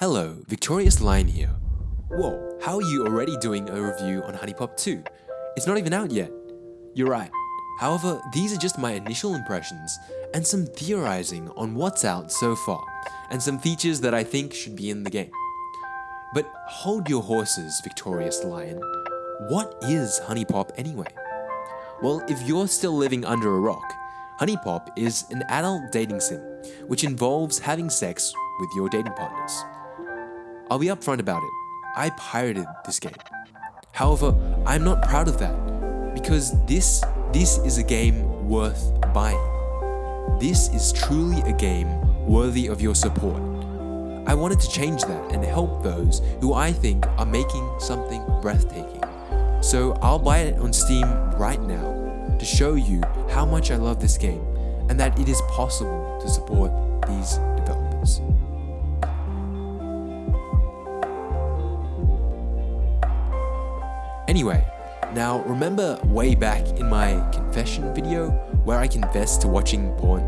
Hello, Victorious Lion here. Whoa, how are you already doing a review on HuniePop 2? It's not even out yet. You're right. However, these are just my initial impressions and some theorizing on what's out so far and some features that I think should be in the game. But hold your horses, Victorious Lion. What is HuniePop anyway? Well, if you're still living under a rock, HuniePop is an adult dating sim, which involves having sex with your dating partners. I'll be upfront about it. I pirated this game. However, I'm not proud of that because this this is a game worth buying. This is truly a game worthy of your support. I wanted to change that and help those who I think are making something breathtaking. So I'll buy it on Steam right now to show you how much I love this game and that it is possible to support these developers. Anyway, now remember way back in my confession video where I confessed to watching porn?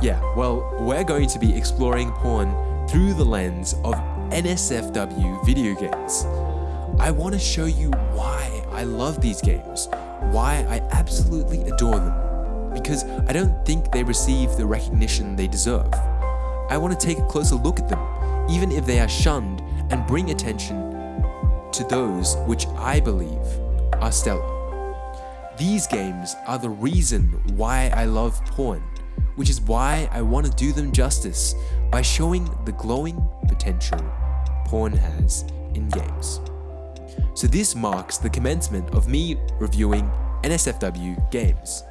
Yeah, well, we're going to be exploring porn through the lens of NSFW video games. I want to show you why I love these games, why I absolutely adore them, because I don't think they receive the recognition they deserve. I want to take a closer look at them, even if they are shunned, and bring attention to those which I believe are stellar. These games are the reason why I love porn, which is why I want to do them justice by showing the glowing potential porn has in games. So this marks the commencement of me reviewing NSFW games.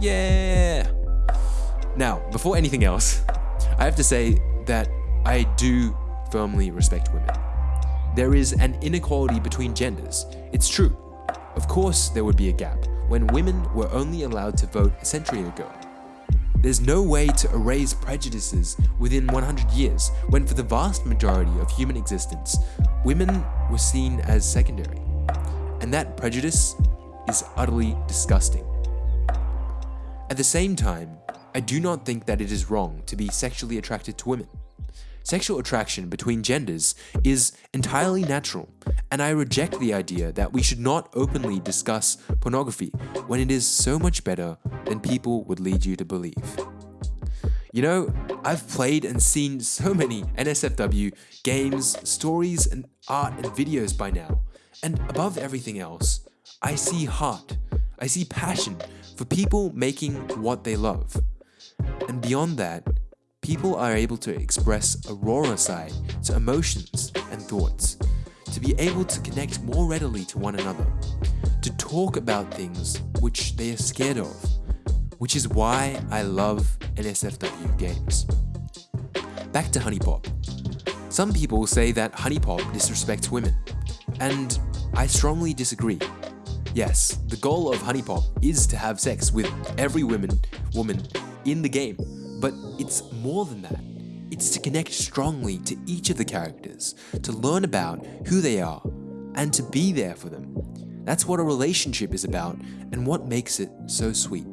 Yeah! Now, before anything else, I have to say that I do firmly respect women. There is an inequality between genders. It's true. Of course, there would be a gap when women were only allowed to vote a century ago. There's no way to erase prejudices within 100 years when for the vast majority of human existence, women were seen as secondary. And that prejudice is utterly disgusting. At the same time, I do not think that it is wrong to be sexually attracted to women. Sexual attraction between genders is entirely natural, and I reject the idea that we should not openly discuss pornography when it is so much better than people would lead you to believe. You know, I've played and seen so many NSFW games, stories, and art and videos by now, and above everything else, I see heart, I see passion for people making what they love. And beyond that, people are able to express a rawer side to emotions and thoughts, to be able to connect more readily to one another, to talk about things which they are scared of, which is why I love NSFW games. Back to HuniePop. Some people say that HuniePop disrespects women, and I strongly disagree. Yes, the goal of HuniePop is to have sex with every woman, woman in the game, but it's more than that. It's to connect strongly to each of the characters, to learn about who they are, and to be there for them. That's what a relationship is about and what makes it so sweet.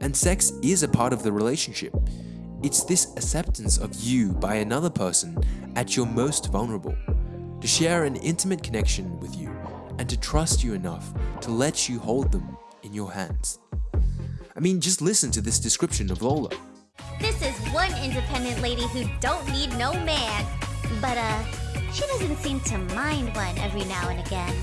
And sex is a part of the relationship. It's this acceptance of you by another person at your most vulnerable, to share an intimate connection with you, and to trust you enough to let you hold them in your hands. I mean, just listen to this description of Lola. This is one independent lady who don't need no man. But, uh, she doesn't seem to mind one every now and again.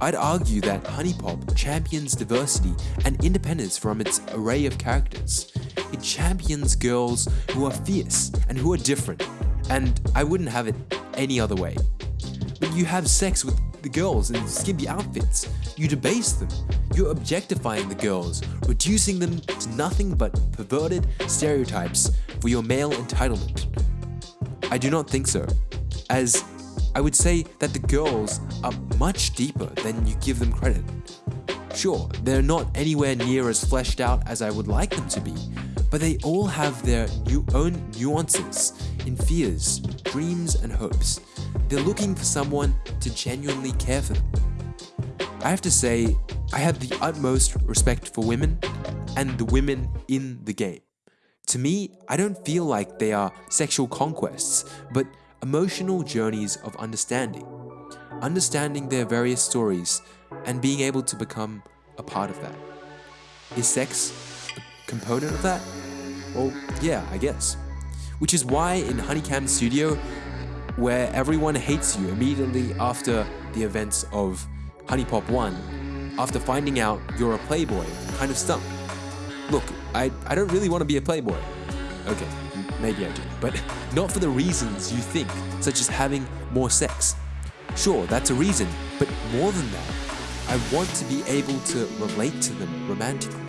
I'd argue that HuniePop champions diversity and independence from its array of characters. It champions girls who are fierce and who are different, and I wouldn't have it any other way. But you have sex with the girls in skimpy outfits. You debase them. You're objectifying the girls, reducing them to nothing but perverted stereotypes for your male entitlement. I do not think so, as I would say that the girls are much deeper than you give them credit. Sure, they're not anywhere near as fleshed out as I would like them to be, but they all have their new own nuances in fears, dreams, and hopes. They're looking for someone to genuinely care for them. I have to say, I have the utmost respect for women and the women in the game To me, I don't feel like they are sexual conquests, but emotional journeys of understanding. Understanding their various stories and being able to become a part of that. Is sex a component of that? Well, yeah, I guess. Which is why in HunieCam Studio, where everyone hates you immediately after the events of HuniePop 1, after finding out you're a playboy, kind of stumped. Look, I, I don't really want to be a playboy. Okay, maybe I do, but not for the reasons you think, such as having more sex. Sure, that's a reason, but more than that, I want to be able to relate to them romantically.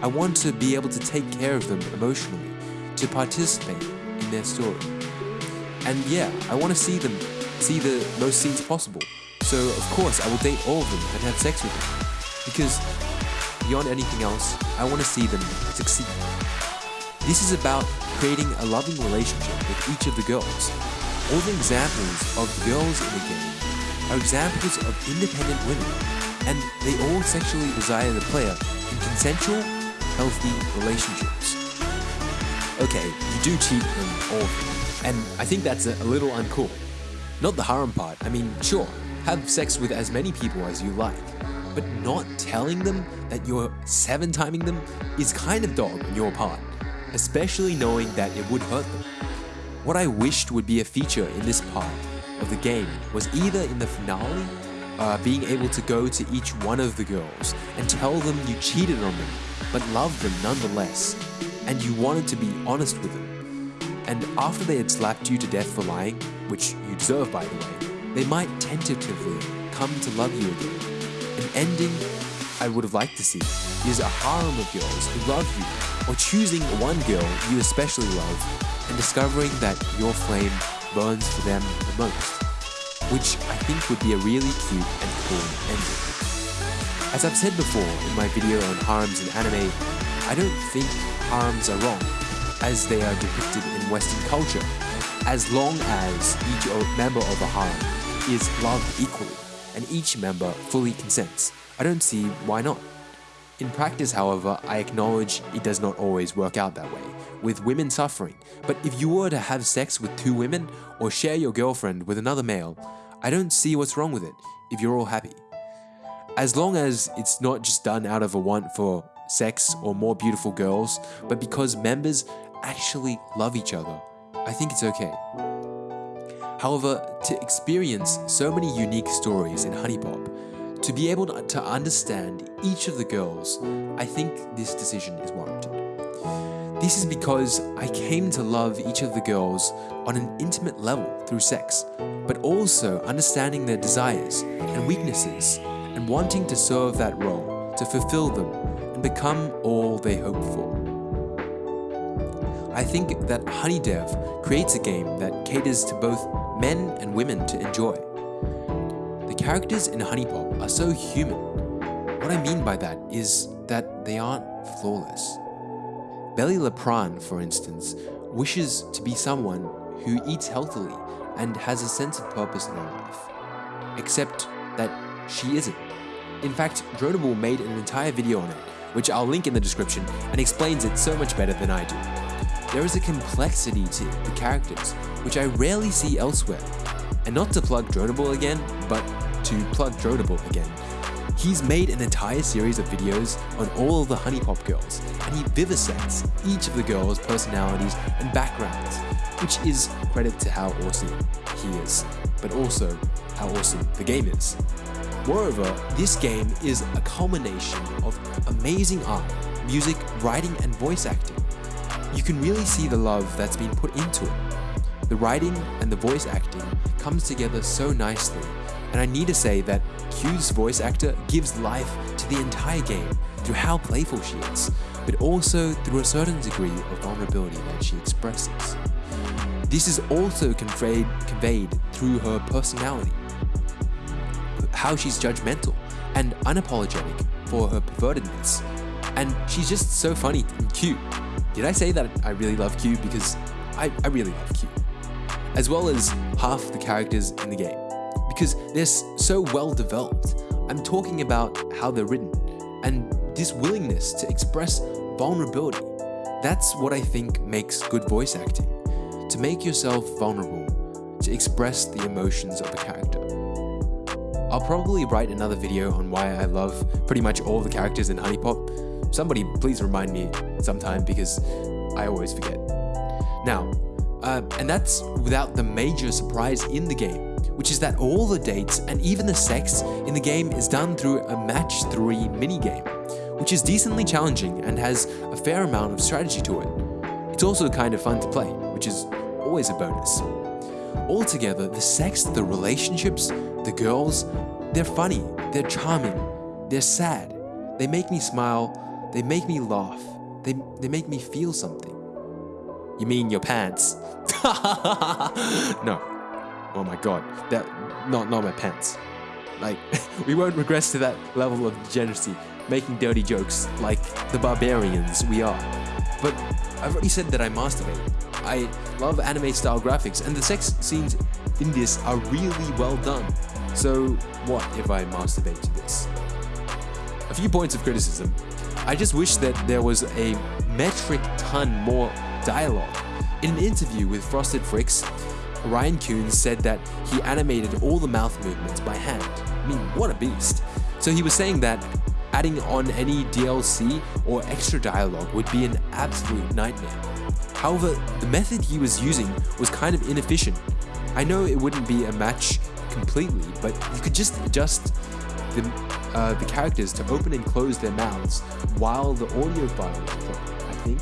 I want to be able to take care of them emotionally, to participate in their story. And yeah, I want to see them see the most scenes possible. So of course I will date all of them and have sex with them. Because beyond anything else, I want to see them succeed. This is about creating a loving relationship with each of the girls. All the examples of girls in the game are examples of independent women, and they all sexually desire the player in consensual, healthy relationships. Okay, you do cheat on all and I think that's a, a little uncool. Not the harem part, I mean, sure, have sex with as many people as you like, but not telling them that you're seven timing them is kind of dog on your part, especially knowing that it would hurt them. What I wished would be a feature in this part of the game was either in the finale, uh, being able to go to each one of the girls and tell them you cheated on them, but loved them nonetheless, and you wanted to be honest with them. And after they had slapped you to death for lying, which you deserve by the way, they might tentatively come to love you again. An ending I would have liked to see is a harem of girls who love you, or choosing one girl you especially love and discovering that your flame burns for them the most, which I think would be a really cute and cool ending. As I've said before in my video on harems in anime, I don't think harems are wrong, as they are depicted in Western culture, as long as each member of a harem is loved equally, and each member fully consents. I don't see why not. In practice, however, I acknowledge it does not always work out that way, with women suffering. But if you were to have sex with two women, or share your girlfriend with another male, I don't see what's wrong with it if you're all happy. As long as it's not just done out of a want for sex or more beautiful girls, but because members actually love each other, I think it's okay. However, to experience so many unique stories in HuniePop, to be able to understand each of the girls, I think this decision is warranted. This is because I came to love each of the girls on an intimate level through sex, but also understanding their desires and weaknesses and wanting to serve that role, to fulfill them and become all they hope for. I think that HunieDev creates a game that caters to both men and women to enjoy. The characters in HuniePop are so human. What I mean by that is that they aren't flawless. Beli Lapran, for instance, wishes to be someone who eats healthily and has a sense of purpose in her life. Except that she isn't. In fact, Dronable made an entire video on it, which I'll link in the description, and explains it so much better than I do. There is a complexity to the characters, which I rarely see elsewhere. And not to plug Dronable again, but to plug Dronable again. He's made an entire series of videos on all the HuniePop girls, and he vivisects each of the girls' personalities and backgrounds, which is credit to how awesome he is, but also how awesome the game is. Moreover, this game is a culmination of amazing art, music, writing, and voice acting you can really see the love that's been put into it. The writing and the voice acting comes together so nicely, and I need to say that Kyu's voice actor gives life to the entire game through how playful she is, but also through a certain degree of vulnerability that she expresses. This is also conveyed, conveyed through her personality, how she's judgmental and unapologetic for her pervertedness, and she's just so funny and cute. Did I say that I really love Kyu? Because I, I really love Kyu. As well as half the characters in the game. Because they're so well developed. I'm talking about how they're written and this willingness to express vulnerability. That's what I think makes good voice acting. To make yourself vulnerable, to express the emotions of a character. I'll probably write another video on why I love pretty much all the characters in HuniePop. Somebody please remind me sometime because I always forget. Now, uh, and that's without the major surprise in the game, which is that all the dates and even the sex in the game is done through a match 3 minigame, which is decently challenging and has a fair amount of strategy to it. It's also kind of fun to play, which is always a bonus. Altogether, the sex, the relationships, the girls, they're funny, they're charming, they're sad, they make me smile, they make me laugh, they, they make me feel something. You mean your pants? no. Oh my god. That not not my pants. Like we won't regress to that level of degeneracy, making dirty jokes like the barbarians we are. But I've already said that I masturbate. I love anime style graphics and the sex scenes in this are really well done. So what if I masturbate to this? A few points of criticism. I just wish that there was a metric ton more dialogue. In an interview with Frosted Fricks, Ryan Koons said that he animated all the mouth movements by hand. I mean, what a beast. So he was saying that adding on any DLC or extra dialogue would be an absolute nightmare. However, the method he was using was kind of inefficient. I know it wouldn't be a match completely, but you could just adjust the, uh, the characters to open and close their mouths while the audio file is playing, I think.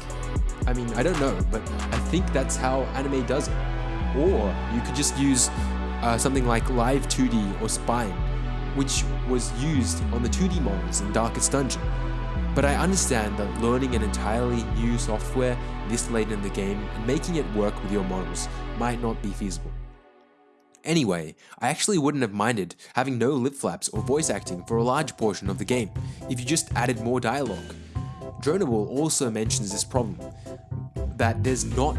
I mean, I don't know, but I think that's how anime does it. Or you could just use uh, something like Live 2D or Spine, which was used on the 2D models in Darkest Dungeon. But I understand that learning an entirely new software this late in the game and making it work with your models might not be feasible. Anyway, I actually wouldn't have minded having no lip flaps or voice acting for a large portion of the game if you just added more dialogue. Dronable also mentions this problem, that there's not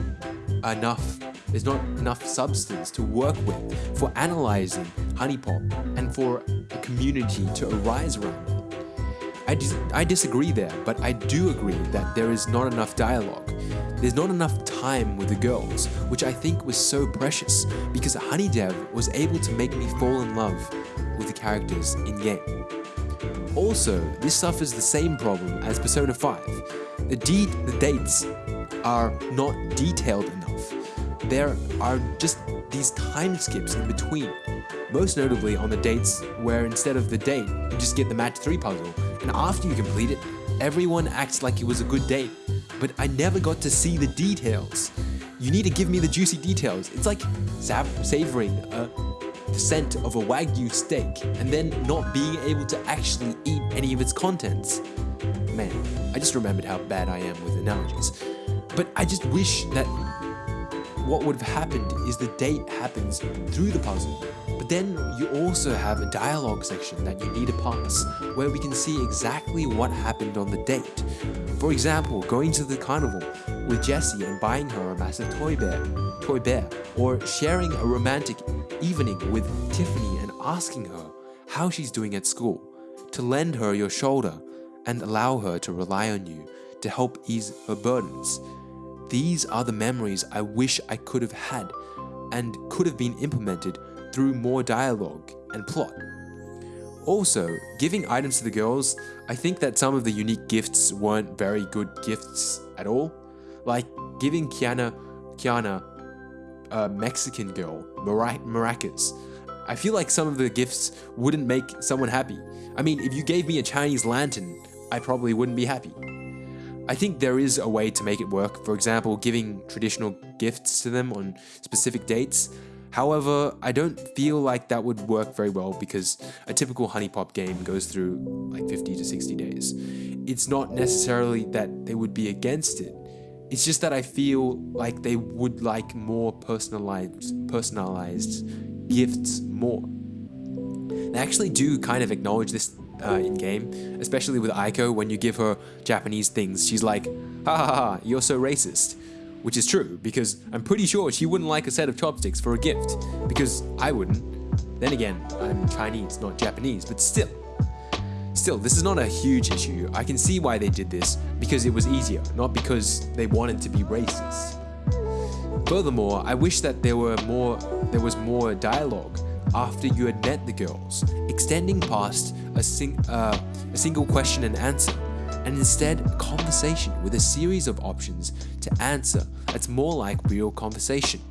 enough there's not enough substance to work with for analyzing HuniePop and for a community to arise around. I, dis I disagree there, but I do agree that there is not enough dialogue. There's not enough time with the girls, which I think was so precious because HunieDev was able to make me fall in love with the characters in game. Also, this suffers the same problem as Persona 5. The, de the dates are not detailed enough. There are just these time skips in between. Most notably on the dates where instead of the date, you just get the match 3 puzzle, and after you complete it, everyone acts like it was a good date, but I never got to see the details. You need to give me the juicy details. It's like savoring a scent of a Wagyu steak and then not being able to actually eat any of its contents. Man, I just remembered how bad I am with analogies. But I just wish that what would have happened is the date happens through the puzzle, but then you also have a dialogue section that you need to pass, where we can see exactly what happened on the date. For example, going to the carnival with Jessie and buying her a massive toy bear, toy bear, or sharing a romantic evening with Tiffany and asking her how she's doing at school, to lend her your shoulder and allow her to rely on you to help ease her burdens. These are the memories I wish I could have had and could have been implemented through more dialogue and plot. Also, giving items to the girls, I think that some of the unique gifts weren't very good gifts at all. Like giving Kyanna, Kyanna a Mexican girl maracas. I feel like some of the gifts wouldn't make someone happy. I mean, if you gave me a Chinese lantern, I probably wouldn't be happy. I think there is a way to make it work, for example, giving traditional gifts to them on specific dates. However, I don't feel like that would work very well because a typical HuniePop game goes through like 50 to 60 days. It's not necessarily that they would be against it, it's just that I feel like they would like more personalized, personalized gifts more. They actually do kind of acknowledge this uh, in game, especially with Aiko when you give her Japanese things. She's like, ha ha ha, you're so racist. Which is true, because I'm pretty sure she wouldn't like a set of chopsticks for a gift, because I wouldn't. Then again, I'm Chinese, not Japanese, but still. Still, this is not a huge issue. I can see why they did this because it was easier, not because they wanted to be racist. Furthermore, I wish that there were more there was more dialogue after you had met the girls, extending past a, sing, uh, a single question and answer, and instead a conversation with a series of options to answer that's more like real conversation.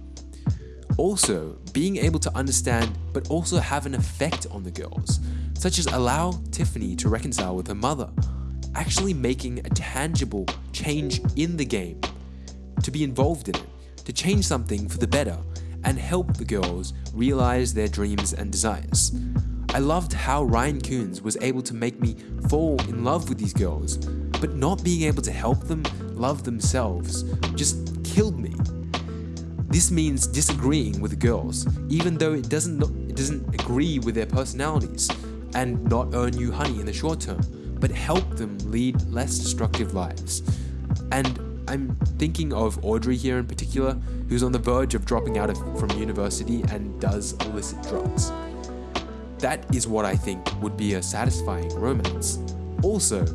Also, being able to understand but also have an effect on the girls, such as allow Tiffany to reconcile with her mother, actually making a tangible change in the game, to be involved in it, to change something for the better, and help the girls realize their dreams and desires. I loved how Ryan Koons was able to make me fall in love with these girls, but not being able to help them love themselves just killed me. This means disagreeing with girls, even though it doesn't it doesn't agree with their personalities, and not earn you honey in the short term, but help them lead less destructive lives. And I'm thinking of Audrey here in particular, who's on the verge of dropping out of, from university and does illicit drugs. That is what I think would be a satisfying romance. Also,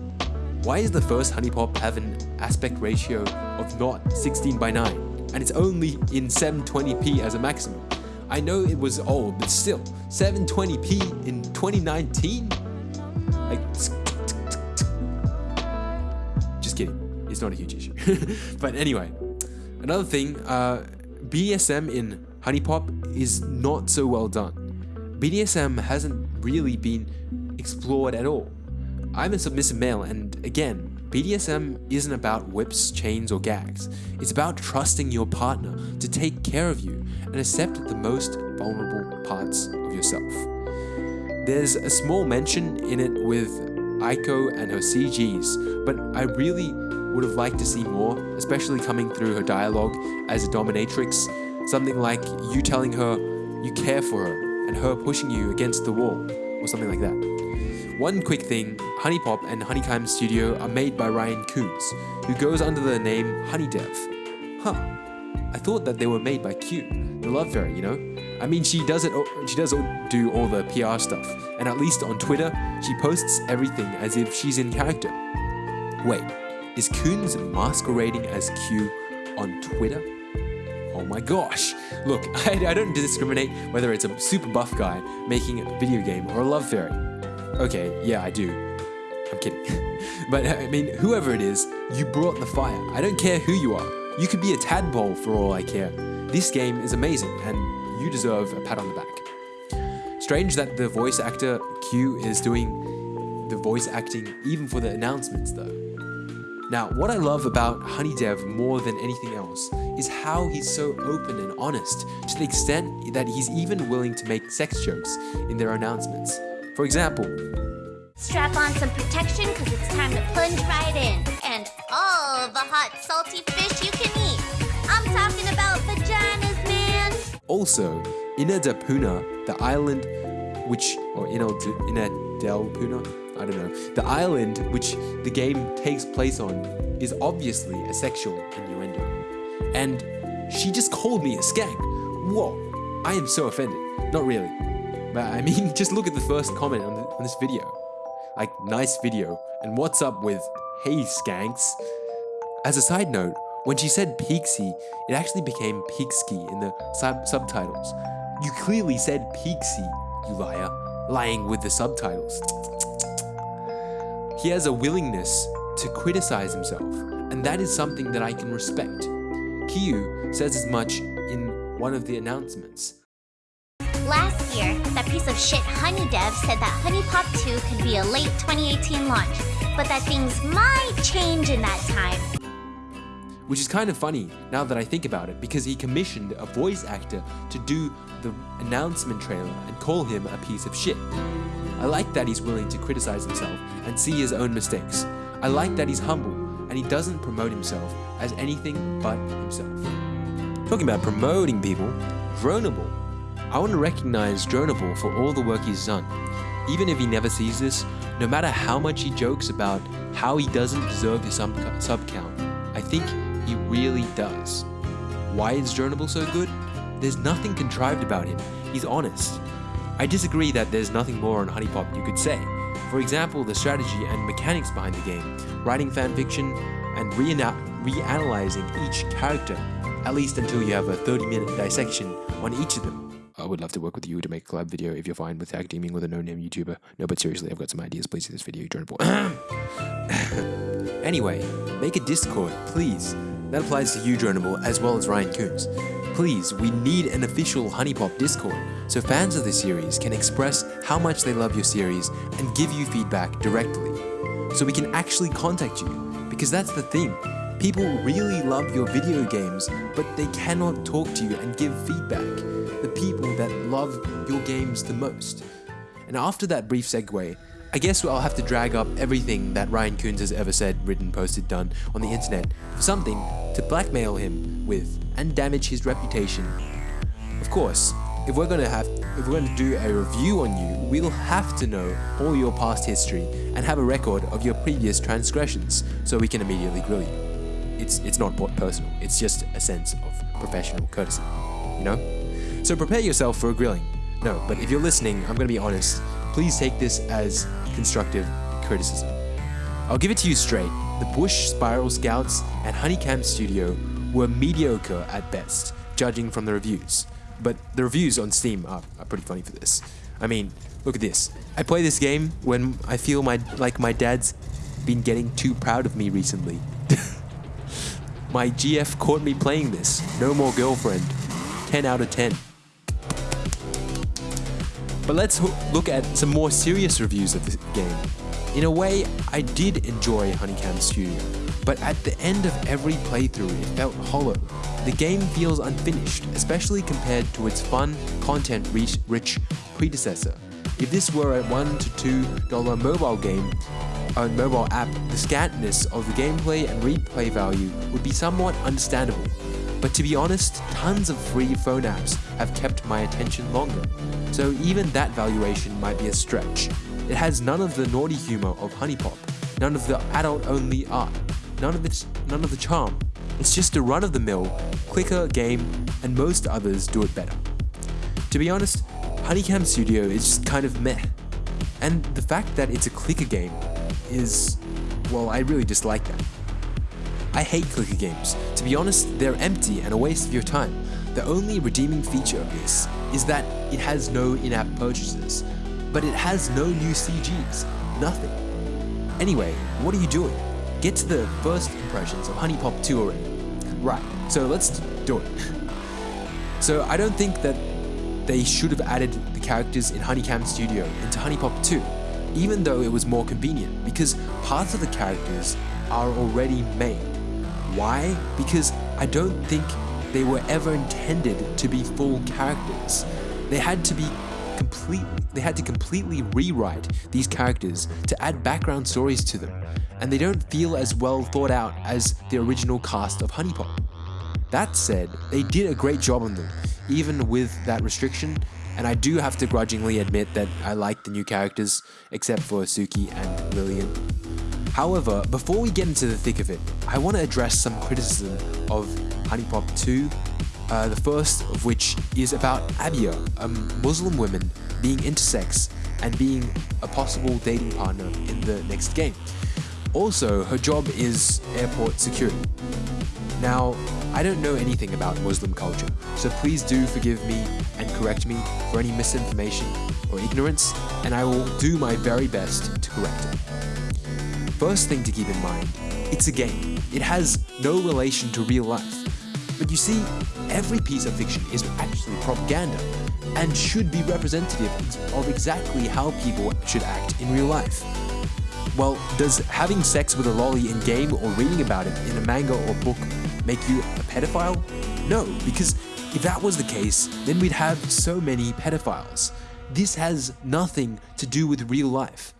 why does the first HuniePop have an aspect ratio of not 16 by 9 and it's only in 720p as a maximum? I know it was old, but still, 720p in 2019? Like, just kidding. It's not a huge issue. but anyway, another thing, uh, BDSM in HuniePop is not so well done. BDSM hasn't really been explored at all. I'm a submissive male, and again, BDSM isn't about whips, chains, or gags. It's about trusting your partner to take care of you and accept the most vulnerable parts of yourself. There's a small mention in it with Aiko and her CGs, but I really would have liked to see more, especially coming through her dialogue as a dominatrix. Something like you telling her you care for her and her pushing you against the wall, or something like that. One quick thing, HuniePop and HunieCam Studio are made by Ryan Koons, who goes under the name HunieDev. Huh, I thought that they were made by Kyu, the love fairy, you know? I mean, she does it. She does do all the PR stuff, and at least on Twitter, she posts everything as if she's in character. Wait, is Koons masquerading as Kyu on Twitter? Oh my gosh! Look, I, I, don't discriminate whether it's a super buff guy making a video game or a love fairy. Okay, yeah, I do. I'm kidding. but I mean, whoever it is, you brought the fire. I don't care who you are. You could be a tadpole for all I care. This game is amazing, and you deserve a pat on the back. Strange that the voice actor Kyu is doing the voice acting even for the announcements though. Now, what I love about HunieDev more than anything else is how he's so open and honest to the extent that he's even willing to make sex jokes in their announcements. For example, Strap on some protection because it's time to plunge right in. And all the hot salty fish you can eat. I'm talking about vaginas, man. Also, Inadapuna, the island which, or Inadelpuna, I don't know. The island which the game takes place on is obviously a sexual innuendo. And she just called me a skank. Whoa, I am so offended. Not really. But I mean, just look at the first comment on, on this video. Like, nice video. And what's up with, hey skanks? As a side note, when she said Pixie, it actually became Pixie in the sub subtitles. You clearly said Pixie, you liar, lying with the subtitles. He has a willingness to criticize himself, and that is something that I can respect. Kyu says as much in one of the announcements. Last year, that piece of shit HunieDev said that HuniePop 2 could be a late 2018 launch, but that things might change in that time. Which is kind of funny now that I think about it, because he commissioned a voice actor to do the announcement trailer and call him a piece of shit. I like that he's willing to criticize himself and see his own mistakes. I like that he's humble and he doesn't promote himself as anything but himself. Talking about promoting people, Dronable. I want to recognize Dronable for all the work he's done. Even if he never sees this, no matter how much he jokes about how he doesn't deserve his sub, sub count, I think he really does. Why is Dronable so good? There's nothing contrived about him. He's honest. I disagree that there's nothing more on HuniePop you could say, For example, the strategy and mechanics behind the game, writing fanfiction, and reana- reanalyzing each character, at least until you have a 30 minute dissection on each of them. I would love to work with you to make a collab video if you're fine with tag teaming with a no-name YouTuber. No, but seriously, I've got some ideas. Please see this video, Dronable. anyway, make a Discord, please. That applies to you, Dronable, as well as Ryan Koons. Please, we need an official HuniePop Discord, so fans of the series can express how much they love your series and give you feedback directly. So we can actually contact you, because that's the thing. People really love your video games, but they cannot talk to you and give feedback. The people that love your games the most. And after that brief segue, I guess I'll have to drag up everything that Ryan Koons has ever said, written, posted, done on the internet for something to blackmail him with and damage his reputation. Of course, if we're gonna have if we're gonna do a review on you, we'll have to know all your past history and have a record of your previous transgressions so we can immediately grill you. It's it's not personal, it's just a sense of professional courtesy. You know? So prepare yourself for a grilling. No, but if you're listening, I'm gonna be honest. Please take this as constructive criticism. I'll give it to you straight. The Bush Spiral Scouts and HunieCam Studio were mediocre at best, judging from the reviews. But the reviews on Steam are, are pretty funny for this. I mean, look at this. I play this game when I feel my like my dad's been getting too proud of me recently. my GF caught me playing this. No more girlfriend. 10 out of 10. But let's look at some more serious reviews of this game. In a way, I did enjoy HunieCam Studio, but at the end of every playthrough it felt hollow. The game feels unfinished, especially compared to its fun, content-rich predecessor. If this were a $1 to $2 mobile game, a mobile app, the scantness of the gameplay and replay value would be somewhat understandable. But to be honest, tons of free phone apps have kept my attention longer, so even that valuation might be a stretch. It has none of the naughty humor of HuniePop, none of the adult-only art, none of its none of the charm. It's just a run-of-the-mill, clicker game, and most others do it better. To be honest, HunieCam Studio is just kind of meh. And the fact that it's a clicker game is, well, I really dislike that. I hate clicker games. To be honest, they're empty and a waste of your time. The only redeeming feature of this is that it has no in-app purchases, but it has no new CGs, nothing. Anyway, what are you doing? Get to the first impressions of HuniePop 2 already. Right, so let's do it. So I don't think that they should have added the characters in HunieCam Studio into HuniePop 2, even though it was more convenient, because parts of the characters are already made. Why? Because I don't think they were ever intended to be full characters. They had to be complete they had to completely rewrite these characters to add background stories to them, and they don't feel as well thought out as the original cast of HuniePop. That said, they did a great job on them, even with that restriction, and I do have to grudgingly admit that I like the new characters, except for Suki and Lillian. However, before we get into the thick of it, I want to address some criticism of HuniePop 2, uh, the first of which is about Abia, a Muslim woman being intersex and being a possible dating partner in the next game. Also, her job is airport security. Now, I don't know anything about Muslim culture, so please do forgive me and correct me for any misinformation or ignorance, and I will do my very best to correct it. First thing to keep in mind, it's a game. It has no relation to real life. But you see, every piece of fiction is actually propaganda and should be representative of exactly how people should act in real life. Well, does having sex with a loli in game or reading about it in a manga or book make you a pedophile? No, because if that was the case, then we'd have so many pedophiles. This has nothing to do with real life.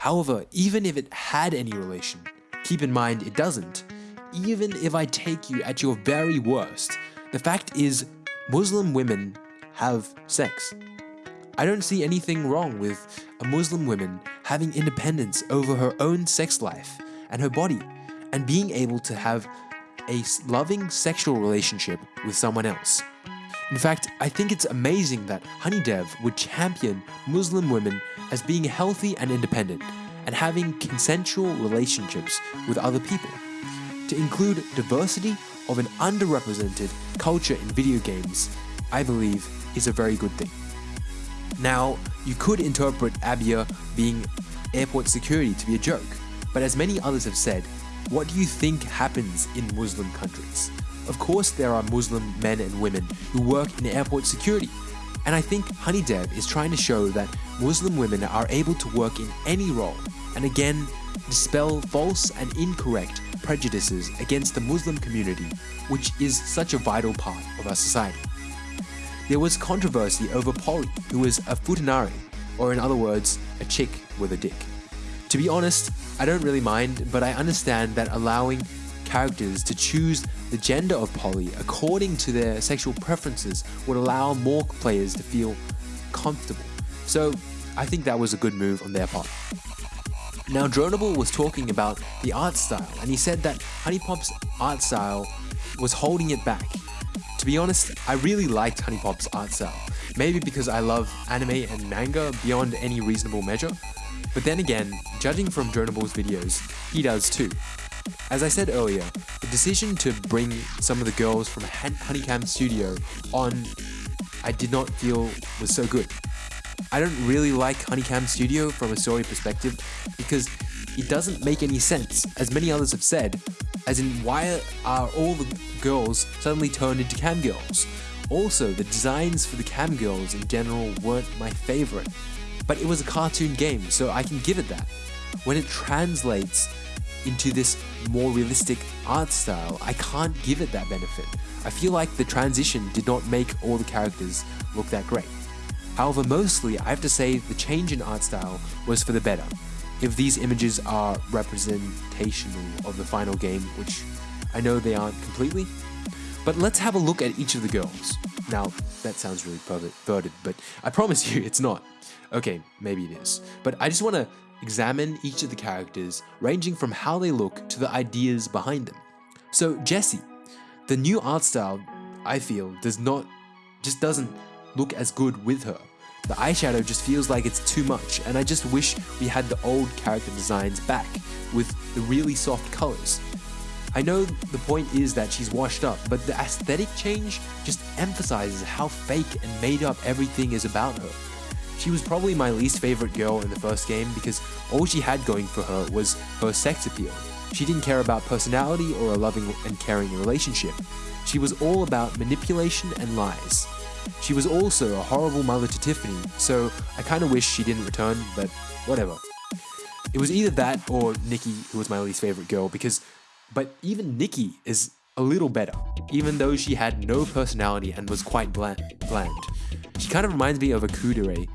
However, even if it had any relation, keep in mind it doesn't. Even if I take you at your very worst, the fact is Muslim women have sex. I don't see anything wrong with a Muslim woman having independence over her own sex life and her body and being able to have a loving sexual relationship with someone else. In fact, I think it's amazing that HunieDev would champion Muslim women as being healthy and independent and having consensual relationships with other people. To include diversity of an underrepresented culture in video games, I believe, is a very good thing. Now, you could interpret Abia being airport security to be a joke, but as many others have said, what do you think happens in Muslim countries? Of course, there are Muslim men and women who work in airport security. And I think HunieDev is trying to show that Muslim women are able to work in any role, and again, dispel false and incorrect prejudices against the Muslim community, which is such a vital part of our society. There was controversy over Polly, who was a futanari, or in other words, a chick with a dick. To be honest, I don't really mind, but I understand that allowing characters to choose the gender of Polly according to their sexual preferences would allow more players to feel comfortable. So I think that was a good move on their part. Now Dronable was talking about the art style and he said that HuniePop's art style was holding it back. To be honest, I really liked HuniePop's art style. Maybe because I love anime and manga beyond any reasonable measure. But then again, judging from Dronable's videos, he does too. As I said earlier, the decision to bring some of the girls from HunieCam Studio on I did not feel was so good. I don't really like HunieCam Studio from a story perspective because it doesn't make any sense, as many others have said, as in why are all the girls suddenly turned into cam girls? Also, the designs for the cam girls in general weren't my favorite, but it was a cartoon game, so I can give it that. When it translates into this more realistic art style, I can't give it that benefit. I feel like the transition did not make all the characters look that great. However, mostly I have to say the change in art style was for the better. If these images are representational of the final game, which I know they aren't completely, but let's have a look at each of the girls. Now, that sounds really perverted, but I promise you it's not. Okay, maybe it is. But I just want to examine each of the characters, ranging from how they look to the ideas behind them. So Jessie, the new art style, I feel, does not, just doesn't look as good with her. The eyeshadow just feels like it's too much, and I just wish we had the old character designs back, with the really soft colors. I know the point is that she's washed up, but the aesthetic change just emphasizes how fake and made up everything is about her. She was probably my least favorite girl in the first game because all she had going for her was her sex appeal. She didn't care about personality or a loving and caring relationship. She was all about manipulation and lies. She was also a horrible mother to Tiffany, so I kinda wish she didn't return, but whatever. It was either that or Nikki, who was my least favorite girl, because, but even Nikki is a little better, even though she had no personality and was quite bland. bland. She kind of reminds me of a Kuudere.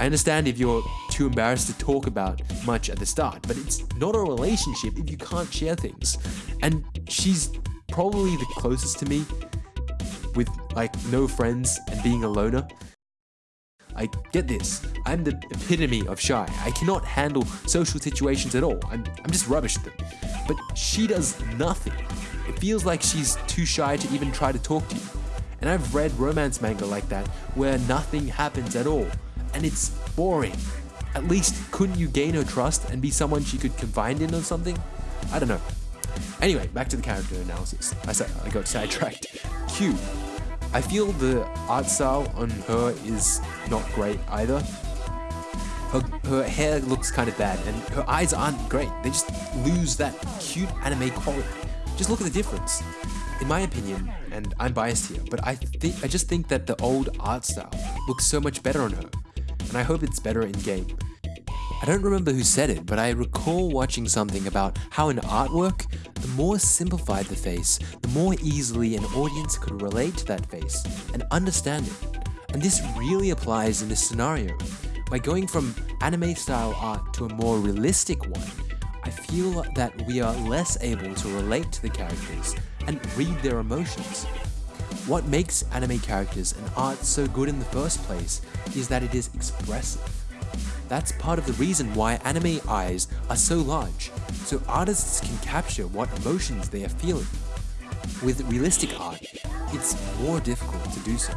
I understand if you're too embarrassed to talk about much at the start, but it's not a relationship if you can't share things. And she's probably the closest to me with like no friends and being a loner. I get this. I'm the epitome of shy. I cannot handle social situations at all. I'm, I'm just rubbish at them. But she does nothing. It feels like she's too shy to even try to talk to you. And I've read romance manga like that where nothing happens at all, and it's boring. At least, couldn't you gain her trust and be someone she could confide in or something? I don't know. Anyway, back to the character analysis. I said I got sidetracked. Kyu. I feel the art style on her is not great either. Her, her hair looks kind of bad, and her eyes aren't great. They just lose that cute anime quality. Just look at the difference in my opinion, and I'm biased here, but I think I just think that the old art style looks so much better on her, and I hope it's better in game. I don't remember who said it, but I recall watching something about how in artwork, the more simplified the face, the more easily an audience could relate to that face and understand it. And this really applies in this scenario. By going from anime style art to a more realistic one, I feel that we are less able to relate to the characters and read their emotions. What makes anime characters and art so good in the first place is that it is expressive. That's part of the reason why anime eyes are so large, so artists can capture what emotions they are feeling. with realistic art, it's more difficult to do so.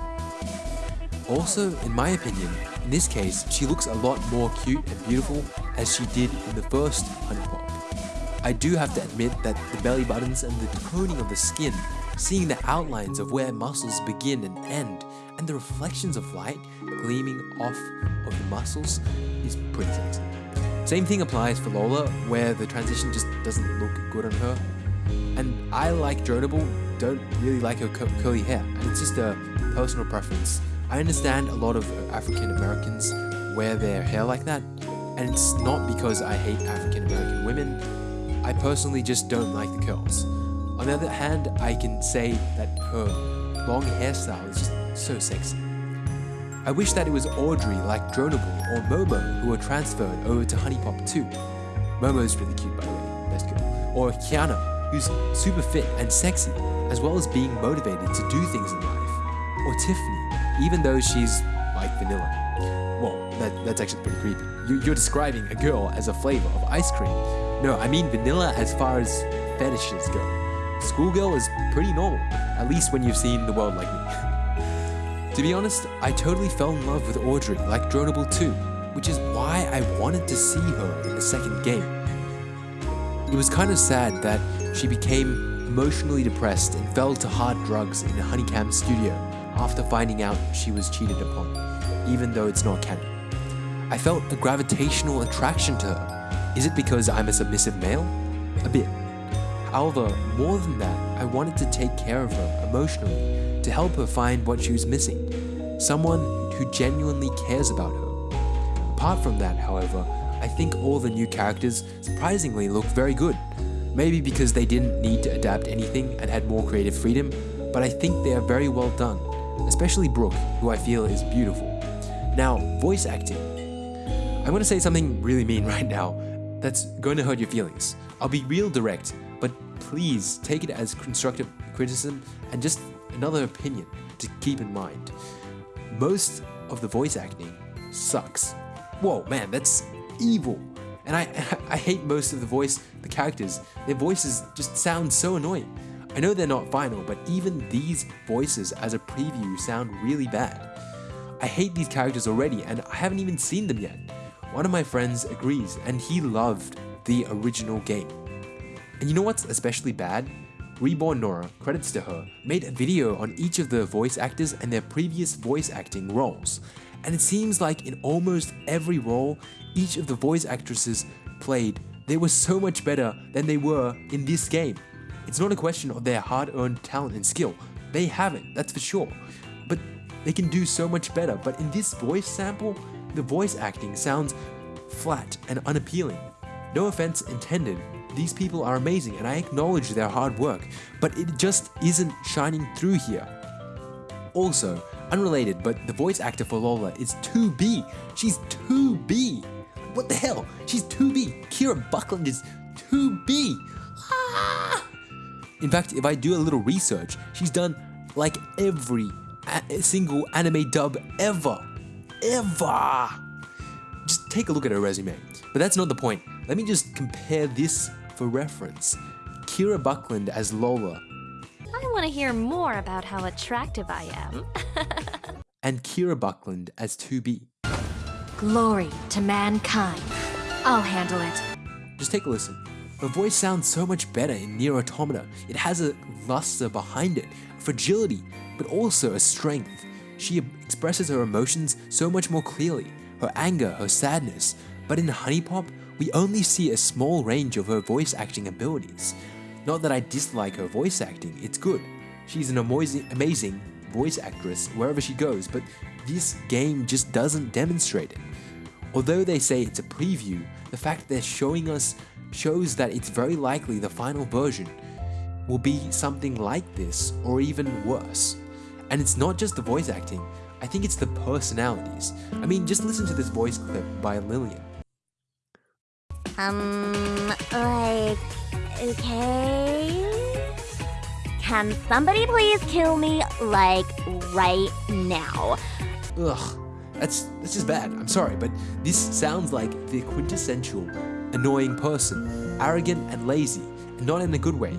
Also, in my opinion, in this case, she looks a lot more cute and beautiful as she did in the first HuniePop. I do have to admit that the belly buttons and the toning of the skin, seeing the outlines of where muscles begin and end, and the reflections of light gleaming off of the muscles is pretty sexy. Same thing applies for Lola, where the transition just doesn't look good on her. And I like Dronable, don't really like her curly hair, and it's just a personal preference. I understand a lot of African Americans wear their hair like that, and it's not because I hate African American women. I personally just don't like the curls. On the other hand, I can say that her long hairstyle is just so sexy. I wish that it was Audrey like Dronable or Momo who were transferred over to HuniePop too. Momo's really cute by the way, best girl. Or Kyanna, who's super fit and sexy, as well as being motivated to do things in life. Or Tiffany, even though she's like vanilla. Well, that, that's actually pretty creepy. You, you're describing a girl as a flavor of ice cream. No, I mean vanilla as far as fetishes go. Schoolgirl is pretty normal, at least when you've seen the world like me. to be honest, I totally fell in love with Audrey like Dronable too, which is why I wanted to see her in the second game. It was kind of sad that she became emotionally depressed and fell to hard drugs in a HunieCam studio after finding out she was cheated upon, even though it's not canon. I felt a gravitational attraction to her. Is it because I'm a submissive male? A bit. However, more than that, I wanted to take care of her emotionally to help her find what she was missing. Someone who genuinely cares about her. Apart from that, however, I think all the new characters surprisingly look very good. Maybe because they didn't need to adapt anything and had more creative freedom, but I think they are very well done especially Brooke, who I feel is beautiful. Now, voice acting. I'm to say something really mean right now that's going to hurt your feelings. I'll be real direct, but please take it as constructive criticism and just another opinion to keep in mind. Most of the voice acting sucks. Whoa, man, that's evil. And I, I hate most of the voice, the characters. Their voices just sound so annoying. I know they're not final, but even these voices as a preview sound really bad. I hate these characters already and I haven't even seen them yet. One of my friends agrees and he loved the original game. And you know what's especially bad? Reborn Nora, credits to her, made a video on each of the voice actors and their previous voice acting roles. And it seems like in almost every role each of the voice actresses played, they were so much better than they were in this game. It's not a question of their hard-earned talent and skill. They have it, that's for sure. But they can do so much better. But in this voice sample, the voice acting sounds flat and unappealing. No offense intended, these people are amazing and I acknowledge their hard work, but it just isn't shining through here. Also, unrelated, but the voice actor for Lola is 2B. She's 2B. What the hell? She's 2B. Kira Buckland is 2B. Ah! In fact, if I do a little research, she's done like every single anime dub ever. Ever! Just take a look at her resume. But that's not the point. Let me just compare this for reference. Kira Buckland as Lola. I want to hear more about how attractive I am. Hmm? and Kira Buckland as 2B. Glory to mankind. I'll handle it. Just take a listen. Her voice sounds so much better in Nier Automata. It has a luster behind it, fragility, but also a strength. She expresses her emotions so much more clearly, her anger, her sadness. But in HuniePop, we only see a small range of her voice acting abilities. Not that I dislike her voice acting, it's good. She's an amazing voice actress wherever she goes, but this game just doesn't demonstrate it. Although they say it's a preview, the fact they're showing us shows that it's very likely the final version will be something like this or even worse. And it's not just the voice acting, I think it's the personalities. I mean, just listen to this voice clip by Lillian. Um, like, okay? Can somebody please kill me, like, right now? Ugh, that's, that's just bad. I'm sorry, but this sounds like the quintessential annoying person, arrogant and lazy, and not in a good way.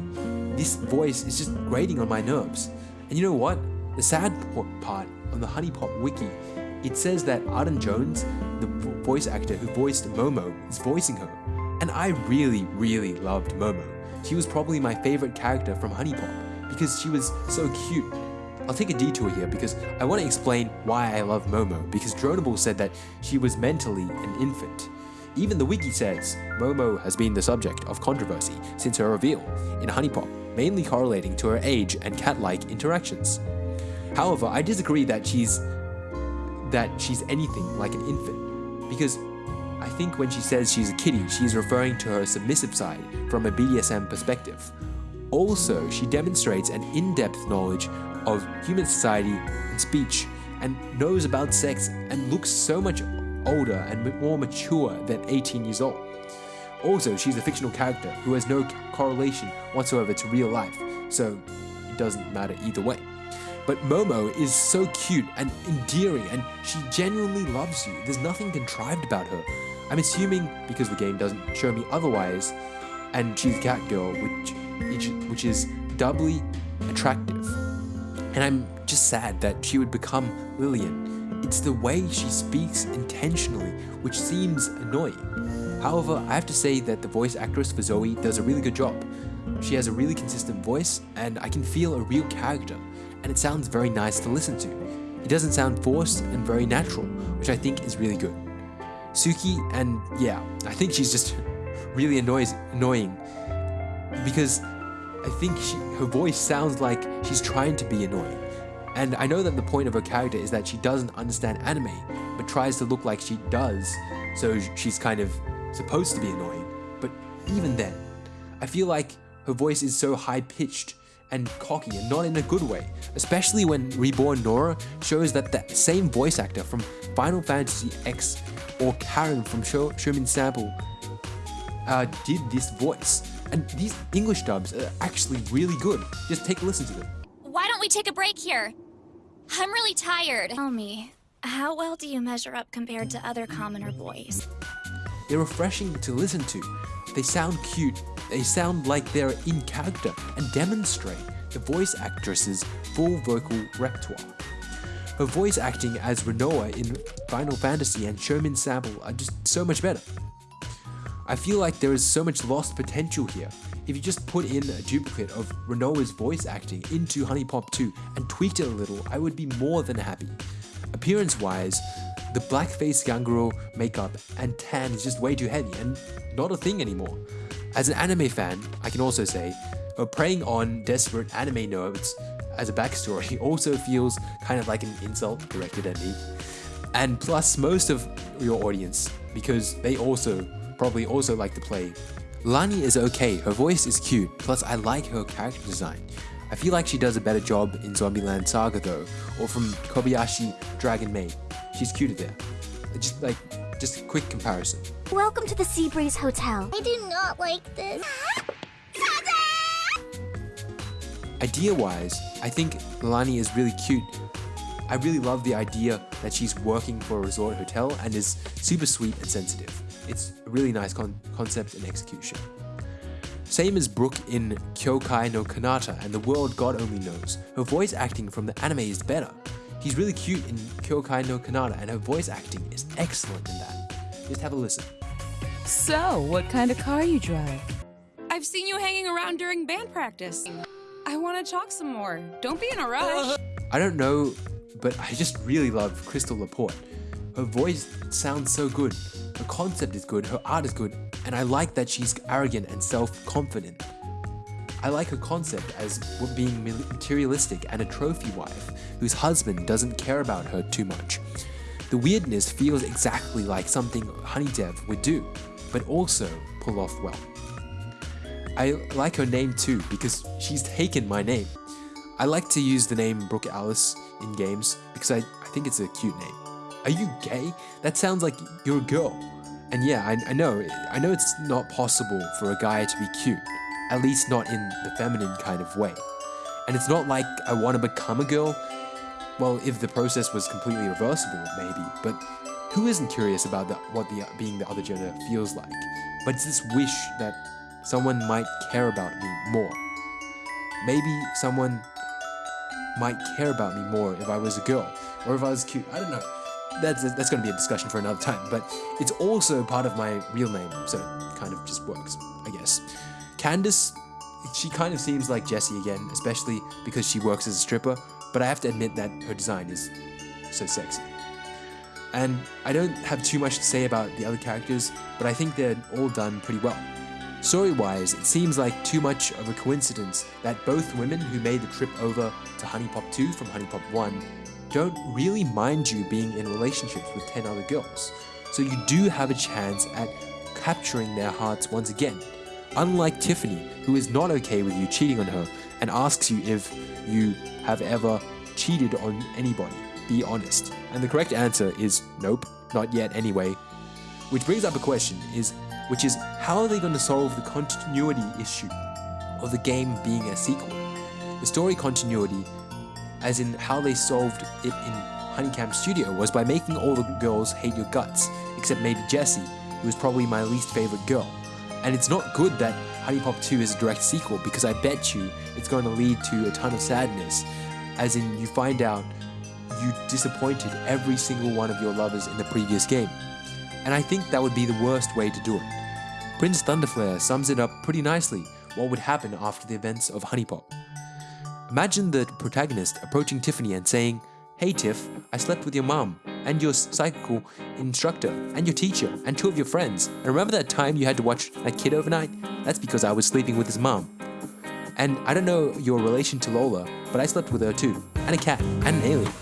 this voice is just grating on my nerves. And you know what? The sad part on the HuniePop wiki, it says that Arden Jones, the voice actor who voiced Momo, is voicing her. And I really, really loved Momo. She was probably my favorite character from HuniePop because she was so cute. I'll take a detour here because I want to explain why I love Momo because Dronable said that she was mentally an infant. Even the wiki says Momo has been the subject of controversy since her reveal in HuniePop, mainly correlating to her age and cat-like interactions. However, I disagree that she's that she's anything like an infant because I think when she says she's a kitty, she's referring to her submissive side from a BDSM perspective. Also, she demonstrates an in-depth knowledge of human society and speech and knows about sex and looks so much older and more mature than 18 years old. Also, she's a fictional character who has no correlation whatsoever to real life, so it doesn't matter either way. But Momo is so cute and endearing and she genuinely loves you. There's nothing contrived about her. I'm assuming because the game doesn't show me otherwise, and she's a cat girl, which, which is doubly attractive. And I'm just sad that she would become Lillian. It's the way she speaks intentionally, which seems annoying. However, I have to say that the voice actress for Zoey does a really good job. She has a really consistent voice, and I can feel a real character, and it sounds very nice to listen to. It doesn't sound forced and very natural, which I think is really good. Suki, and yeah, I think she's just really annoys, annoying because I think she, her voice sounds like she's trying to be annoying. And I know that the point of her character is that she doesn't understand anime, but tries to look like she does, so she's kind of supposed to be annoying. But even then, I feel like her voice is so high pitched and cocky and not in a good way, especially when Reborn Nora shows that the same voice actor from Final Fantasy X or Karen from Sherman Sample uh, did this voice. And these English dubs are actually really good. Just take a listen to them. Why don't we take a break here? I'm really tired. Tell me, how well do you measure up compared to other commoner boys? They're refreshing to listen to. They sound cute, they sound like they're in character and demonstrate the voice actress's full vocal repertoire. Her voice acting as Rinoa in Final Fantasy and Sherman Sample are just so much better. I feel like there is so much lost potential here. If you just put in a duplicate of Rinoa's voice acting into HuniePop 2 and tweaked it a little, I would be more than happy. Appearance wise, the blackface Ganguro makeup and tan is just way too heavy and not a thing anymore. As an anime fan, I can also say, uh, preying on desperate anime nerds as a backstory also feels kind of like an insult directed at me. And plus most of your audience, because they also probably also like to play. Lani is okay, her voice is cute, plus I like her character design. I feel like she does a better job in Zombieland Saga though, or from Kobayashi Dragon Maid. She's cuter there. Uh, just like, just a quick comparison. Welcome to the Seabreeze Hotel. I do not like this. Idea-wise, I think Lani is really cute. I really love the idea that she's working for a resort hotel and is super sweet and sensitive. It's a really nice con concept and execution. Same as Brooke in Kyokai no Kanata and The World God Only Knows. Her voice acting from the anime is better. He's really cute in Kyokai no Kanata and her voice acting is excellent in that. Just have a listen. So, what kind of car you drive? I've seen you hanging around during band practice. I want to talk some more. Don't be in a rush. I don't know, but I just really love Crystal Laporte. Her voice sounds so good. Her concept is good, her art is good, and I like that she's arrogant and self-confident. I like her concept as being materialistic and a trophy wife whose husband doesn't care about her too much. The weirdness feels exactly like something HunieDev would do, but also pull off well. I like her name too because she's taken my name. I like to use the name Brooke Alice in games because I, I think it's a cute name. Are you gay? That sounds like you're a girl. And yeah, I, I know, I know it's not possible for a guy to be cute, at least not in the feminine kind of way. And it's not like I want to become a girl. Well, if the process was completely reversible, maybe, but who isn't curious about the, what the, being the other gender feels like? But it's this wish that someone might care about me more. maybe someone might care about me more if I was a girl or if I was cute. I don't know. That's that's going to be a discussion for another time. But it's also part of my real name, so it kind of just works, I guess. Candace, she kind of seems like Jessie again, especially because she works as a stripper. But I have to admit that her design is so sexy. And I don't have too much to say about the other characters, but I think they're all done pretty well. Story wise, it seems like too much of a coincidence that both women who made the trip over to HuniePop 2 from HuniePop 1 don't really mind you being in relationships with 10 other girls. So you do have a chance at capturing their hearts once again. Unlike Tiffany, who is not okay with you cheating on her and asks you if you have ever cheated on anybody. Be honest. And the correct answer is nope, not yet anyway. Which brings up a question is which is how are they going to solve the continuity issue of the game being a sequel? The story continuity, as in how they solved it in HunieCam Studio, was by making all the girls hate your guts, except maybe Jessie, who is probably my least favorite girl. And it's not good that HuniePop 2 is a direct sequel because I bet you it's going to lead to a ton of sadness, as in you find out you disappointed every single one of your lovers in the previous game. And I think that would be the worst way to do it. Prince Thunderflare sums it up pretty nicely what would happen after the events of HuniePop. Imagine the protagonist approaching Tiffany and saying, Hey Tiff, I slept with your mom, and your psychical instructor, and your teacher, and two of your friends. And remember that time you had to watch that kid overnight? That's because I was sleeping with his mom. And I don't know your relation to Lola, but I slept with her too. And a cat, and an alien,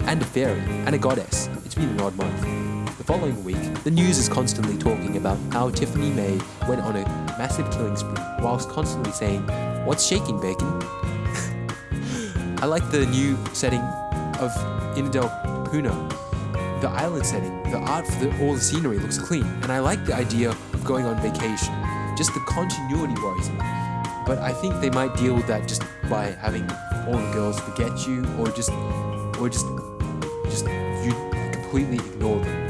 and a fairy, and a goddess. It's been an odd month. The following week, the news is constantly talking about how Tiffany Maye went on a massive killing spree whilst constantly saying, What's shaking, bacon? I like the new setting of Inadel Puna. The island setting, the art for the, all the scenery looks clean, and I like the idea of going on vacation. Just the continuity worries me. But I think they might deal with that just by having all the girls forget you, or just, or just, just you completely ignore them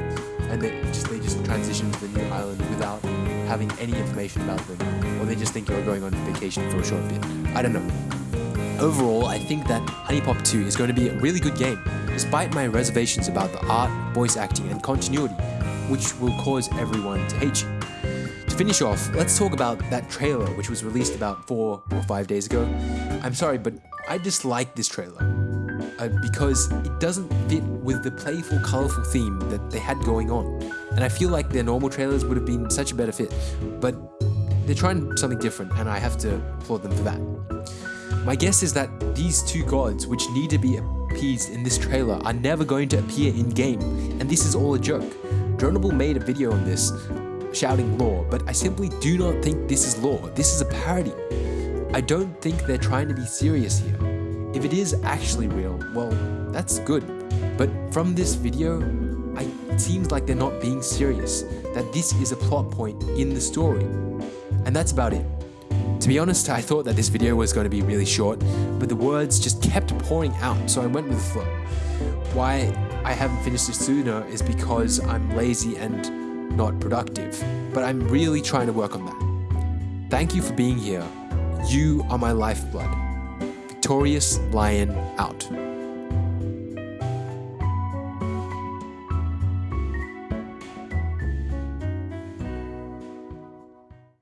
and they just they just transition to the new island without having any information about them, or they just think you're going on vacation for a short bit. I don't know. Overall, I think that HuniePop 2 is going to be a really good game, despite my reservations about the art, voice acting, and continuity, which will cause everyone to hate you. To finish off, let's talk about that trailer which was released about four or five days ago. I'm sorry, but I dislike this trailer uh, because it doesn't fit with the playful, colorful theme that they had going on. And I feel like their normal trailers would have been such a better fit, but they're trying something different, and I have to applaud them for that. My guess is that these two gods, which need to be appeased in this trailer, are never going to appear in game, and this is all a joke. Dronable made a video on this, shouting lore, but I simply do not think this is lore. This is a parody. I don't think they're trying to be serious here. If it is actually real, well, that's good. But from this video, it seems like they're not being serious, that this is a plot point in the story. And that's about it. To be honest, I thought that this video was going to be really short, but the words just kept pouring out, so I went with the flow. Why I haven't finished this sooner is because I'm lazy and not productive, but I'm really trying to work on that. Thank you for being here. You are my lifeblood. Victorious Lion out.